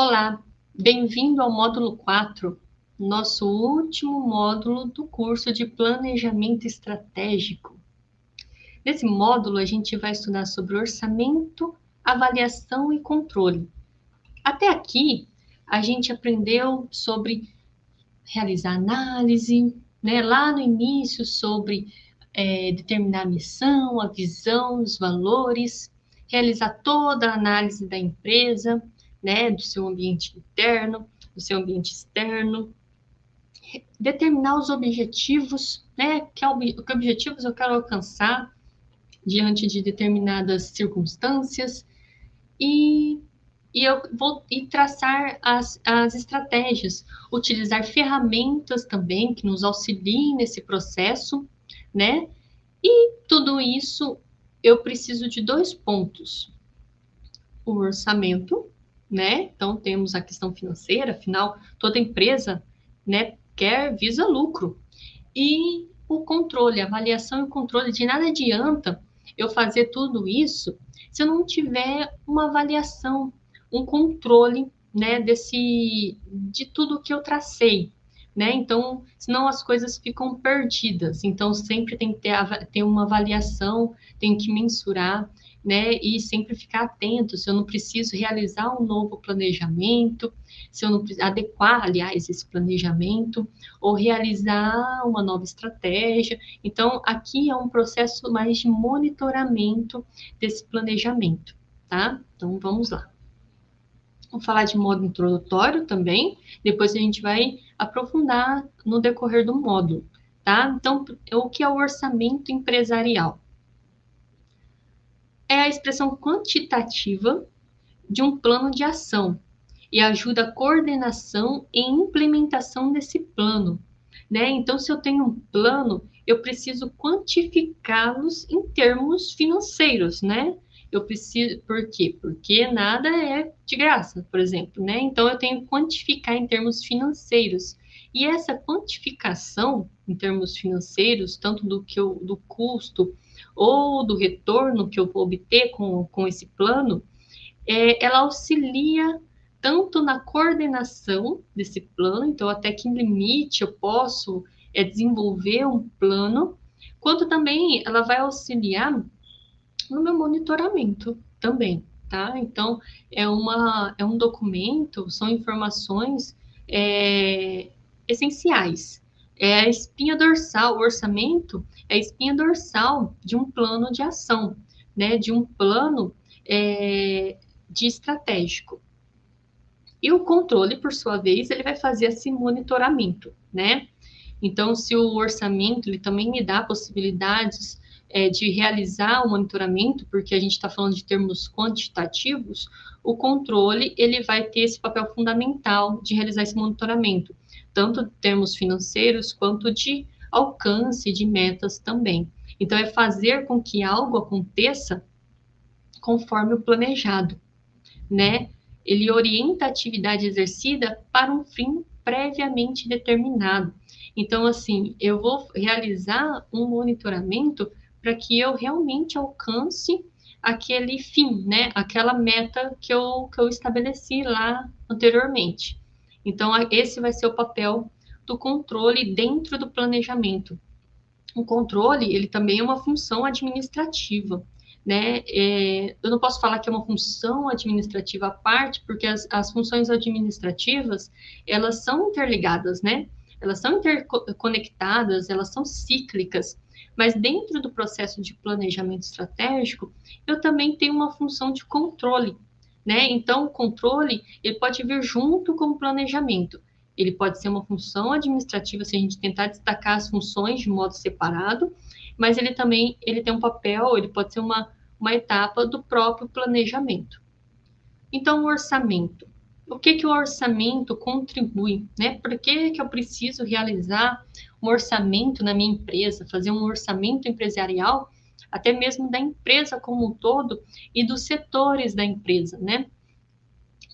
Olá, bem-vindo ao módulo 4, nosso último módulo do curso de Planejamento Estratégico. Nesse módulo, a gente vai estudar sobre orçamento, avaliação e controle. Até aqui, a gente aprendeu sobre realizar análise, né? lá no início, sobre é, determinar a missão, a visão, os valores, realizar toda a análise da empresa, né, do seu ambiente interno, do seu ambiente externo, determinar os objetivos, né, que, que objetivos eu quero alcançar diante de determinadas circunstâncias e, e eu vou e traçar as, as estratégias, utilizar ferramentas também que nos auxiliem nesse processo, né? E tudo isso eu preciso de dois pontos: o orçamento, né? Então temos a questão financeira, afinal toda empresa, né, quer visa lucro. E o controle, avaliação e controle de nada adianta eu fazer tudo isso se eu não tiver uma avaliação, um controle, né, desse de tudo que eu tracei, né? Então, senão as coisas ficam perdidas. Então, sempre tem que ter, ter uma avaliação, tem que mensurar, né? E sempre ficar atento se eu não preciso realizar um novo planejamento, se eu não adequar, aliás, esse planejamento, ou realizar uma nova estratégia. Então, aqui é um processo mais de monitoramento desse planejamento, tá? Então, vamos lá. Vamos falar de modo introdutório também, depois a gente vai aprofundar no decorrer do módulo, tá? Então, o que é o orçamento empresarial? É a expressão quantitativa de um plano de ação e ajuda a coordenação e implementação desse plano. Né? Então, se eu tenho um plano, eu preciso quantificá-los em termos financeiros, né? Eu preciso, por quê? Porque nada é de graça, por exemplo, né? Então eu tenho que quantificar em termos financeiros. E essa quantificação em termos financeiros, tanto do que eu, do custo ou do retorno que eu vou obter com, com esse plano, é, ela auxilia tanto na coordenação desse plano, então até que limite eu posso é, desenvolver um plano, quanto também ela vai auxiliar no meu monitoramento também, tá? Então é uma é um documento, são informações é, essenciais é a espinha dorsal, o orçamento é a espinha dorsal de um plano de ação, né, de um plano é, de estratégico. E o controle, por sua vez, ele vai fazer esse monitoramento, né? Então, se o orçamento ele também me dá possibilidades é, de realizar o monitoramento, porque a gente está falando de termos quantitativos, o controle ele vai ter esse papel fundamental de realizar esse monitoramento tanto em termos financeiros quanto de alcance de metas também. Então, é fazer com que algo aconteça conforme o planejado, né? Ele orienta a atividade exercida para um fim previamente determinado. Então, assim, eu vou realizar um monitoramento para que eu realmente alcance aquele fim, né? Aquela meta que eu, que eu estabeleci lá anteriormente. Então, esse vai ser o papel do controle dentro do planejamento. O controle, ele também é uma função administrativa, né? É, eu não posso falar que é uma função administrativa à parte, porque as, as funções administrativas, elas são interligadas, né? Elas são interconectadas, elas são cíclicas, mas dentro do processo de planejamento estratégico, eu também tenho uma função de controle, né? Então, o controle ele pode vir junto com o planejamento. Ele pode ser uma função administrativa se a gente tentar destacar as funções de modo separado, mas ele também ele tem um papel, ele pode ser uma, uma etapa do próprio planejamento. Então, o orçamento. O que, que o orçamento contribui? Né? Por que, que eu preciso realizar um orçamento na minha empresa, fazer um orçamento empresarial até mesmo da empresa como um todo e dos setores da empresa, né?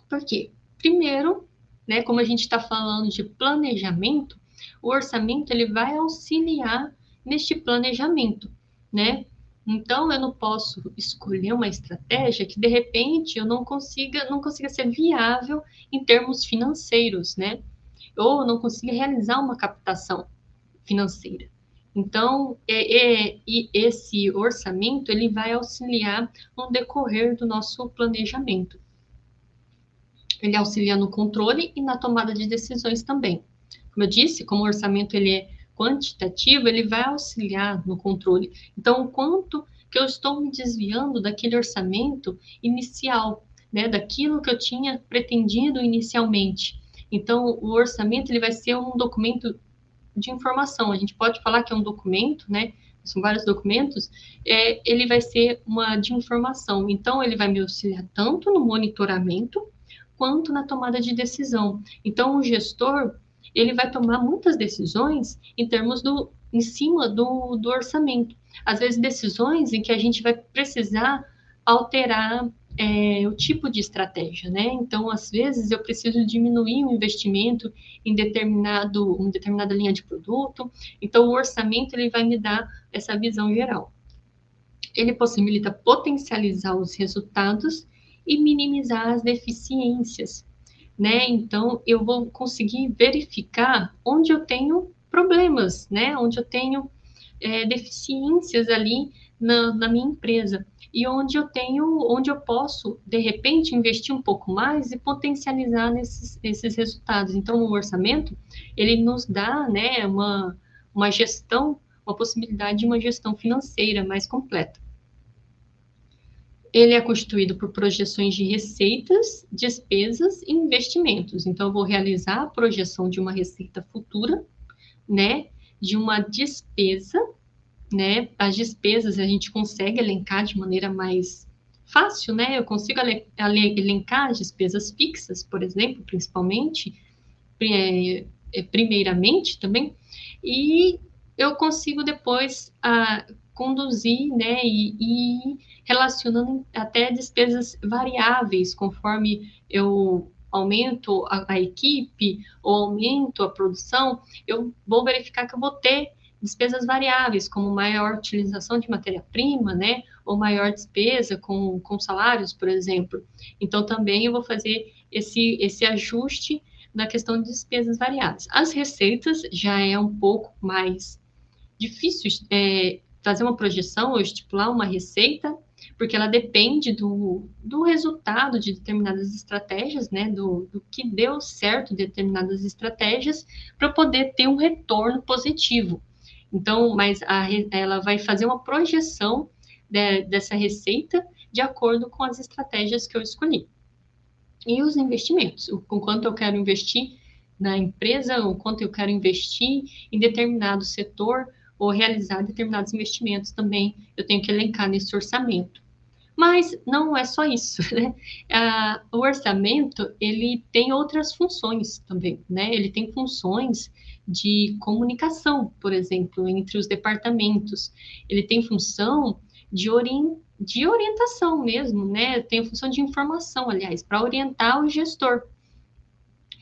Por quê? Primeiro, né, como a gente está falando de planejamento, o orçamento ele vai auxiliar neste planejamento, né? Então, eu não posso escolher uma estratégia que de repente eu não consiga, não consiga ser viável em termos financeiros, né? Ou não consiga realizar uma captação financeira. Então, é, é, e esse orçamento ele vai auxiliar no decorrer do nosso planejamento. Ele auxilia no controle e na tomada de decisões também. Como eu disse, como o orçamento ele é quantitativo, ele vai auxiliar no controle. Então, o quanto que eu estou me desviando daquele orçamento inicial, né, daquilo que eu tinha pretendido inicialmente. Então, o orçamento ele vai ser um documento de informação. A gente pode falar que é um documento, né? São vários documentos. É, ele vai ser uma de informação. Então, ele vai me auxiliar tanto no monitoramento quanto na tomada de decisão. Então, o gestor ele vai tomar muitas decisões em termos do em cima do, do orçamento. Às vezes decisões em que a gente vai precisar alterar é, o tipo de estratégia, né? Então, às vezes eu preciso diminuir o investimento em determinado, uma determinada linha de produto. Então, o orçamento ele vai me dar essa visão geral. Ele possibilita potencializar os resultados e minimizar as deficiências né? Então eu vou conseguir verificar onde eu tenho problemas, né? Onde eu tenho é, deficiências ali na, na, minha empresa e onde eu tenho, onde eu posso de repente investir um pouco mais e potencializar nesses, esses resultados. Então o orçamento ele nos dá, né? Uma uma gestão, uma possibilidade de uma gestão financeira mais completa. Ele é constituído por projeções de receitas, despesas e investimentos. Então, eu vou realizar a projeção de uma receita futura, né? De uma despesa, né? As despesas a gente consegue elencar de maneira mais fácil, né? Eu consigo elencar as despesas fixas, por exemplo, principalmente, é, é, primeiramente também, e eu consigo depois a, conduzir, né, e, e relacionando até despesas variáveis, conforme eu aumento a, a, equipe ou aumento a produção, eu vou verificar que eu vou ter despesas variáveis, como maior utilização de matéria-prima, né, ou maior despesa com, com salários, por exemplo. Então, também eu vou fazer esse, esse ajuste na questão de despesas variáveis. As receitas já é um pouco mais difícil é, fazer uma projeção ou estipular uma receita, porque ela depende do, do resultado de determinadas estratégias, né, do, do que deu certo determinadas estratégias, para poder ter um retorno positivo. Então, mas a, ela vai fazer uma projeção de, dessa receita de acordo com as estratégias que eu escolhi. E os investimentos, o, com quanto eu quero investir na empresa, o quanto eu quero investir em determinado setor, ou realizar determinados investimentos também, eu tenho que elencar nesse orçamento. Mas não é só isso, né? Ah, o orçamento, ele tem outras funções também, né? Ele tem funções de comunicação, por exemplo, entre os departamentos. Ele tem função de, ori de orientação mesmo, né? Tem função de informação, aliás, para orientar o gestor.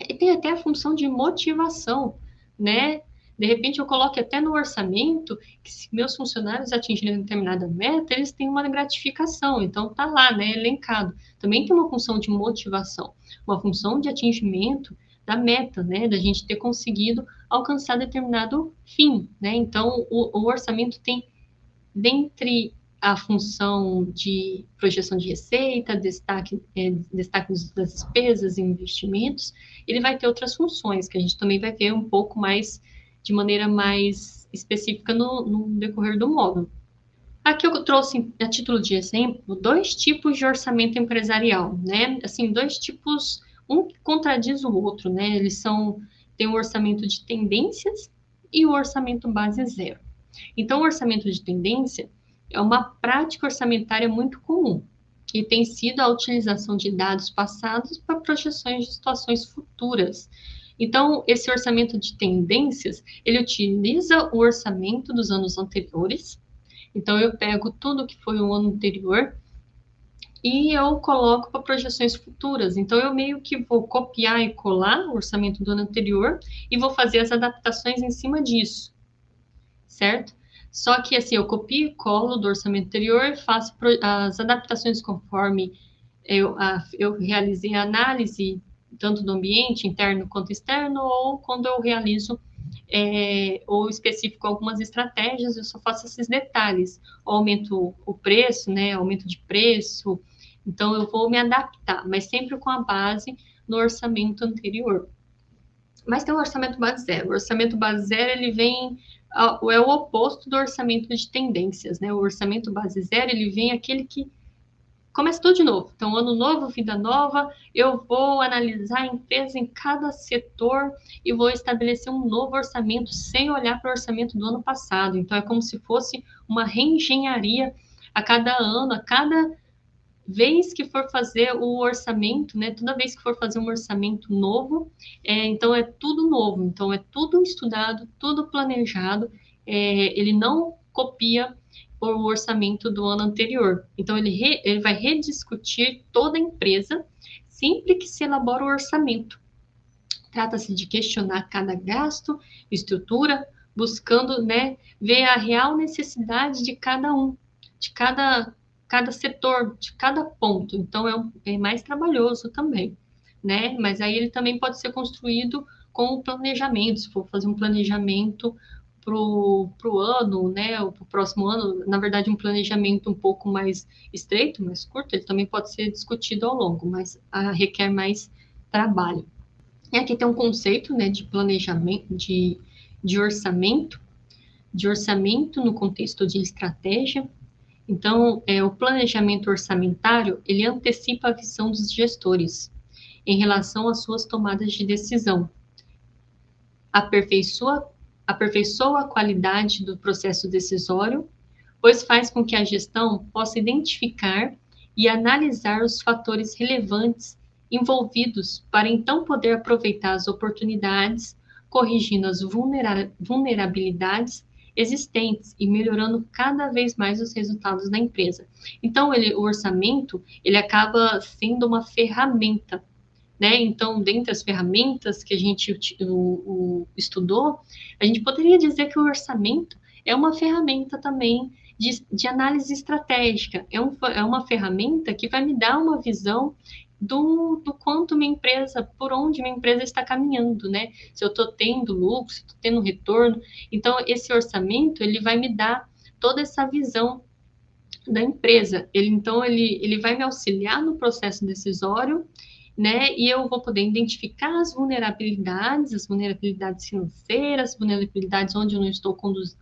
E tem até a função de motivação, né? De repente, eu coloque até no orçamento que se meus funcionários atingirem determinada meta, eles têm uma gratificação. Então, tá lá, né, elencado. Também tem uma função de motivação, uma função de atingimento da meta, né, da gente ter conseguido alcançar determinado fim, né? Então, o, o orçamento tem, dentre a função de projeção de receita, destaque, é, destaque das despesas e investimentos, ele vai ter outras funções que a gente também vai ver um pouco mais de maneira mais específica no, no decorrer do módulo. Aqui eu trouxe, a título de exemplo, dois tipos de orçamento empresarial, né? Assim, dois tipos, um contradiz o outro, né? Eles são, tem o orçamento de tendências e o orçamento base zero. Então, o orçamento de tendência é uma prática orçamentária muito comum, que tem sido a utilização de dados passados para projeções de situações futuras, então, esse orçamento de tendências, ele utiliza o orçamento dos anos anteriores. Então, eu pego tudo que foi o ano anterior e eu coloco para projeções futuras. Então, eu meio que vou copiar e colar o orçamento do ano anterior e vou fazer as adaptações em cima disso, certo? Só que assim, eu copio e colo do orçamento anterior, faço as adaptações conforme eu, a, eu realizei a análise tanto do ambiente interno quanto externo, ou quando eu realizo é, ou específico algumas estratégias, eu só faço esses detalhes. aumento o preço, né? Aumento de preço. Então eu vou me adaptar, mas sempre com a base no orçamento anterior. Mas tem o orçamento base zero. O orçamento base zero ele vem é o oposto do orçamento de tendências, né? O orçamento base zero ele vem aquele que começa tudo de novo. Então, ano novo, vida nova, eu vou analisar a empresa em cada setor e vou estabelecer um novo orçamento sem olhar para o orçamento do ano passado. Então, é como se fosse uma reengenharia a cada ano, a cada vez que for fazer o orçamento, né? Toda vez que for fazer um orçamento novo, é, então é tudo novo. Então, é tudo estudado, tudo planejado. É, ele não copia o orçamento do ano anterior. Então, ele, re, ele vai rediscutir toda a empresa sempre que se elabora o orçamento. Trata-se de questionar cada gasto, estrutura, buscando né, ver a real necessidade de cada um, de cada, cada setor, de cada ponto. Então, é, é mais trabalhoso também, né? Mas aí ele também pode ser construído com o planejamento, se for fazer um planejamento para o ano, né, para o próximo ano, na verdade, um planejamento um pouco mais estreito, mais curto, ele também pode ser discutido ao longo, mas ah, requer mais trabalho. E aqui tem um conceito, né, de planejamento, de, de orçamento, de orçamento no contexto de estratégia. Então, é, o planejamento orçamentário, ele antecipa a visão dos gestores em relação às suas tomadas de decisão, aperfeiçoa aperfeiçoa a qualidade do processo decisório, pois faz com que a gestão possa identificar e analisar os fatores relevantes envolvidos para então poder aproveitar as oportunidades, corrigindo as vulnera vulnerabilidades existentes e melhorando cada vez mais os resultados da empresa. Então, ele, o orçamento, ele acaba sendo uma ferramenta né? Então, dentre as ferramentas que a gente o, o, estudou, a gente poderia dizer que o orçamento é uma ferramenta também de, de análise estratégica, é, um, é uma ferramenta que vai me dar uma visão do, do, quanto minha empresa, por onde minha empresa está caminhando, né? Se eu estou tendo lucro, se estou tendo retorno. Então, esse orçamento, ele vai me dar toda essa visão da empresa. Ele, então, ele, ele vai me auxiliar no processo decisório né? E eu vou poder identificar as vulnerabilidades, as vulnerabilidades financeiras, vulnerabilidades onde eu não estou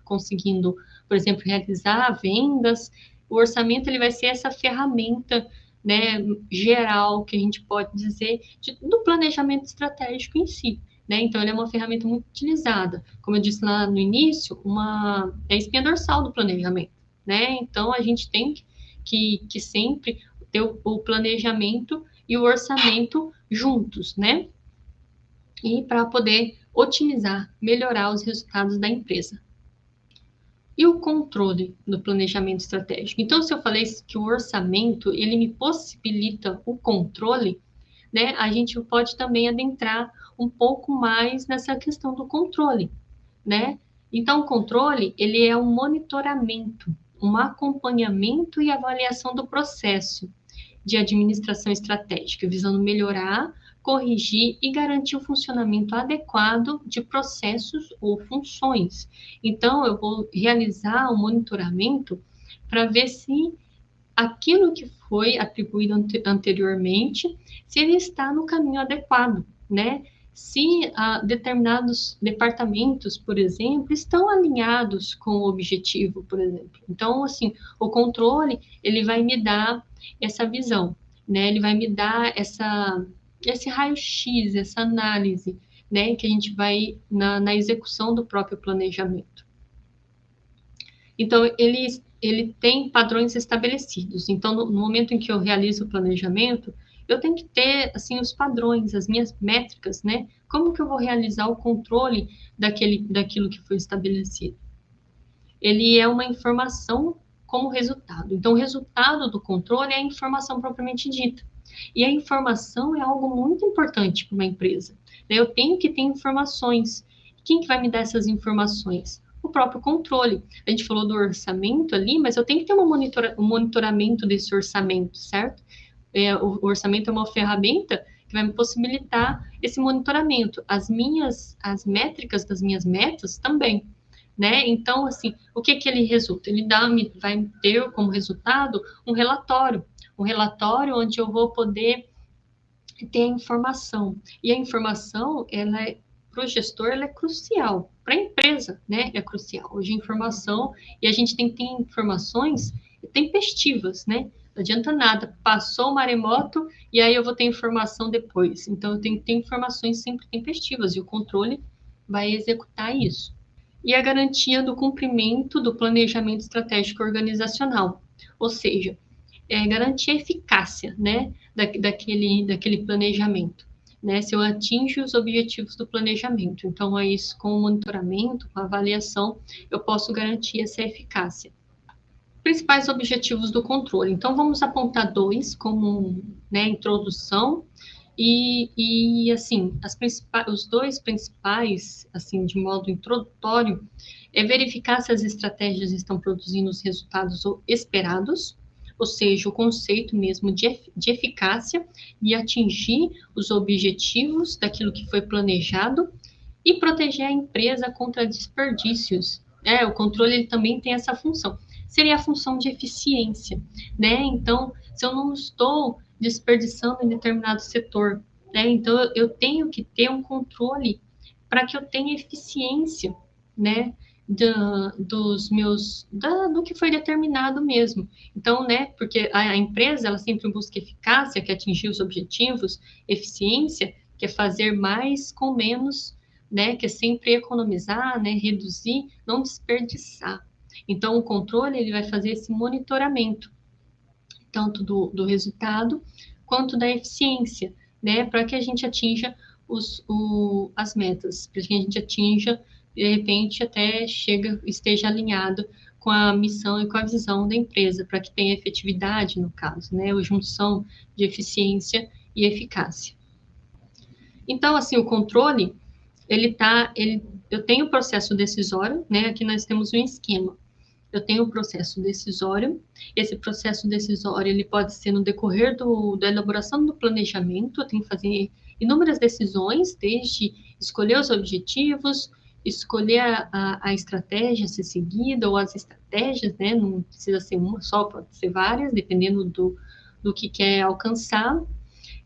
conseguindo, por exemplo, realizar vendas. O orçamento ele vai ser essa ferramenta, né, geral que a gente pode dizer de, do planejamento estratégico em si. Né? Então, ele é uma ferramenta muito utilizada. Como eu disse lá no início, uma, é a espinha dorsal do planejamento. Né? Então, a gente tem que, que sempre ter o, o planejamento e o orçamento juntos, né? E para poder otimizar, melhorar os resultados da empresa. E o controle do planejamento estratégico. Então, se eu falei que o orçamento ele me possibilita o controle, né? A gente pode também adentrar um pouco mais nessa questão do controle, né? Então, o controle ele é um monitoramento, um acompanhamento e avaliação do processo de administração estratégica, visando melhorar, corrigir e garantir o funcionamento adequado de processos ou funções. Então, eu vou realizar o um monitoramento para ver se aquilo que foi atribuído anteriormente, se ele está no caminho adequado, né? Se ah, determinados departamentos, por exemplo, estão alinhados com o objetivo, por exemplo. Então, assim, o controle, ele vai me dar essa visão, né? Ele vai me dar essa, esse raio-x, essa análise, né? Que a gente vai na, na execução do próprio planejamento. Então, ele, ele tem padrões estabelecidos. Então, no, no momento em que eu realizo o planejamento, eu tenho que ter, assim, os padrões, as minhas métricas, né? Como que eu vou realizar o controle daquele, daquilo que foi estabelecido? Ele é uma informação como resultado. Então, o resultado do controle é a informação propriamente dita. E a informação é algo muito importante para uma empresa. Né? Eu tenho que ter informações. Quem que vai me dar essas informações? o próprio controle. A gente falou do orçamento ali, mas eu tenho que ter uma monitora, um monitoramento desse orçamento, certo? É, o, o orçamento é uma ferramenta que vai me possibilitar esse monitoramento. As minhas, as métricas das minhas metas também, né? Então, assim, o que que ele resulta? Ele dá, vai ter como resultado um relatório, um relatório onde eu vou poder ter a informação. E a informação, ela é para o gestor ela é crucial, para a empresa, né? É crucial. Hoje informação e a gente tem que ter informações tempestivas, né? Não adianta nada, passou o maremoto e aí eu vou ter informação depois. Então, eu tenho que ter informações sempre tempestivas e o controle vai executar isso. E a garantia do cumprimento do planejamento estratégico organizacional, ou seja, é garantir a eficácia né, da, daquele, daquele planejamento. Né, se eu atingo os objetivos do planejamento. Então, é isso, com o monitoramento, com a avaliação, eu posso garantir essa eficácia principais objetivos do controle. Então, vamos apontar dois como né, introdução e, e assim, as os dois principais, assim, de modo introdutório, é verificar se as estratégias estão produzindo os resultados esperados, ou seja, o conceito mesmo de, de eficácia e atingir os objetivos daquilo que foi planejado e proteger a empresa contra desperdícios. É, o controle ele também tem essa função seria a função de eficiência, né? Então, se eu não estou desperdiçando em determinado setor, né? Então, eu tenho que ter um controle para que eu tenha eficiência, né? Da, dos meus, da, do que foi determinado mesmo. Então, né, porque a, a empresa, ela sempre busca eficácia, quer atingir os objetivos, eficiência, quer fazer mais com menos, né, quer sempre economizar, né, reduzir, não desperdiçar. Então, o controle ele vai fazer esse monitoramento, tanto do, do resultado quanto da eficiência, né, para que a gente atinja os, o, as metas, para que a gente atinja, de repente, até chega, esteja alinhado com a missão e com a visão da empresa, para que tenha efetividade, no caso, né, a junção de eficiência e eficácia. Então, assim, o controle, ele tá, ele, eu tenho o processo decisório, né, aqui nós temos um esquema eu tenho o processo decisório. Esse processo decisório ele pode ser no decorrer do, da elaboração do planejamento. Eu tenho que fazer inúmeras decisões, desde escolher os objetivos, escolher a, a, a, estratégia a ser seguida ou as estratégias, né? Não precisa ser uma só, pode ser várias, dependendo do, do que quer alcançar.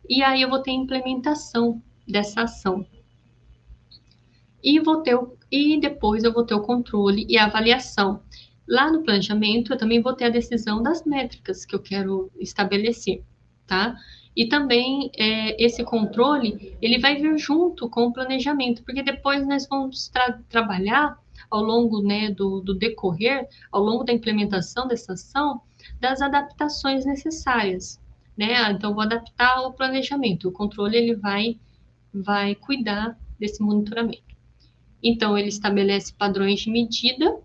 E aí eu vou ter a implementação dessa ação. E vou ter o, e depois eu vou ter o controle e a avaliação. Lá no planejamento, eu também vou ter a decisão das métricas que eu quero estabelecer, tá? E também é, esse controle, ele vai vir junto com o planejamento, porque depois nós vamos tra trabalhar ao longo né, do, do decorrer, ao longo da implementação dessa ação, das adaptações necessárias, né? Então, vou adaptar o planejamento. O controle, ele vai, vai cuidar desse monitoramento. Então, ele estabelece padrões de medida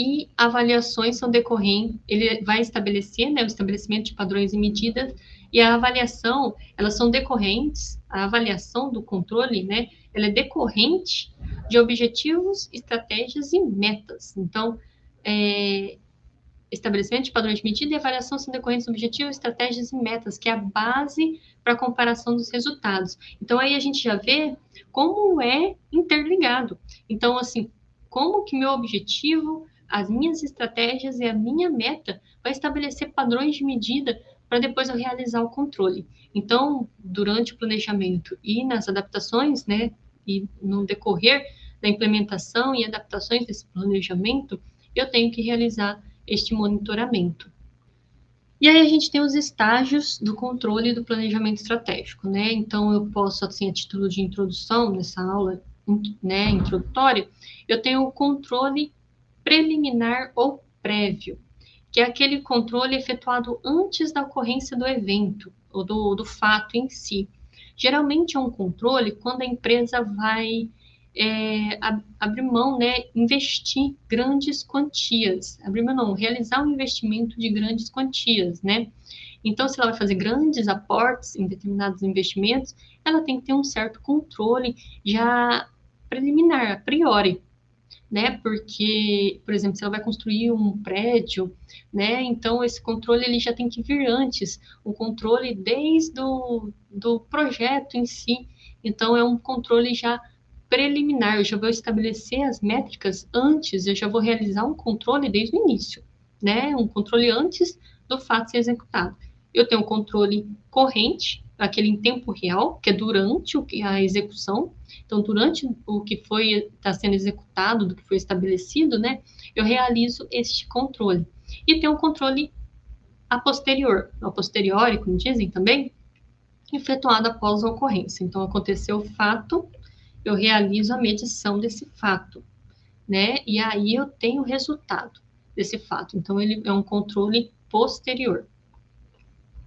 e avaliações são decorrentes, ele vai estabelecer né, o estabelecimento de padrões e medidas, e a avaliação, elas são decorrentes, a avaliação do controle, né, ela é decorrente de objetivos, estratégias e metas. Então, é, estabelecimento de padrões de medida e avaliação são decorrentes de objetivos, estratégias e metas, que é a base para a comparação dos resultados. Então, aí a gente já vê como é interligado. Então, assim, como que meu objetivo as minhas estratégias e a minha meta vai estabelecer padrões de medida para depois eu realizar o controle. Então, durante o planejamento e nas adaptações, né, e no decorrer da implementação e adaptações desse planejamento, eu tenho que realizar este monitoramento. E aí a gente tem os estágios do controle do planejamento estratégico, né? Então eu posso, assim, a título de introdução nessa aula, né, introdutória, eu tenho o controle preliminar ou prévio, que é aquele controle efetuado antes da ocorrência do evento ou do, do fato em si. Geralmente é um controle quando a empresa vai é, abrir mão, né, investir grandes quantias, abrir mão não, realizar um investimento de grandes quantias, né? Então, se ela vai fazer grandes aportes em determinados investimentos, ela tem que ter um certo controle já preliminar, a priori, né? Porque, por exemplo, se ela vai construir um prédio, né? Então esse controle ele já tem que vir antes, o controle desde o do projeto em si. Então é um controle já preliminar, eu já vou estabelecer as métricas antes, eu já vou realizar um controle desde o início, né? Um controle antes do fato ser executado. Eu tenho um controle corrente, aquele em tempo real, que é durante a execução. Então, durante o que foi está sendo executado, do que foi estabelecido, né, eu realizo este controle. E tem um controle a posterior, a posteriori, como dizem também, efetuado após a ocorrência. Então, aconteceu o fato, eu realizo a medição desse fato, né? E aí eu tenho o resultado desse fato. Então, ele é um controle posterior.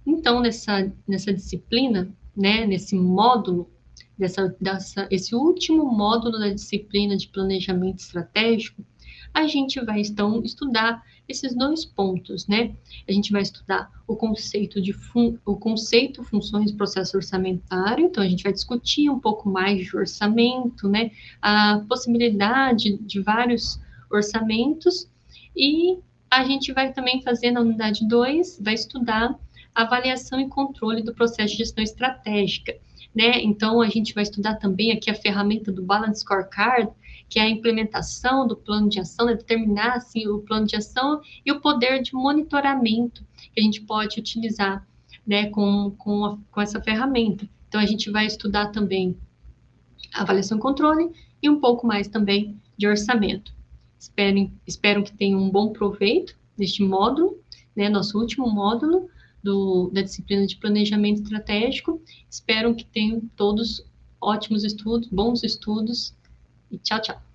Então, nessa, nessa disciplina, né, nesse módulo, dessa, dessa, esse último módulo da disciplina de planejamento estratégico, a gente vai então estudar esses dois pontos, né? A gente vai estudar o conceito de fun o conceito, funções, processo orçamentário. Então a gente vai discutir um pouco mais de orçamento, né? A possibilidade de vários orçamentos e a gente vai também fazer na unidade 2, vai estudar avaliação e controle do processo de gestão estratégica. Né? Então, a gente vai estudar também aqui a ferramenta do Balance Scorecard, que é a implementação do plano de ação, né? determinar assim, o plano de ação e o poder de monitoramento que a gente pode utilizar né, com, com, a, com essa ferramenta. Então, a gente vai estudar também avaliação e controle e um pouco mais também de orçamento. Espero, espero que tenham um bom proveito neste módulo, né, nosso último módulo, do, da disciplina de planejamento estratégico. Espero que tenham todos ótimos estudos, bons estudos e tchau, tchau.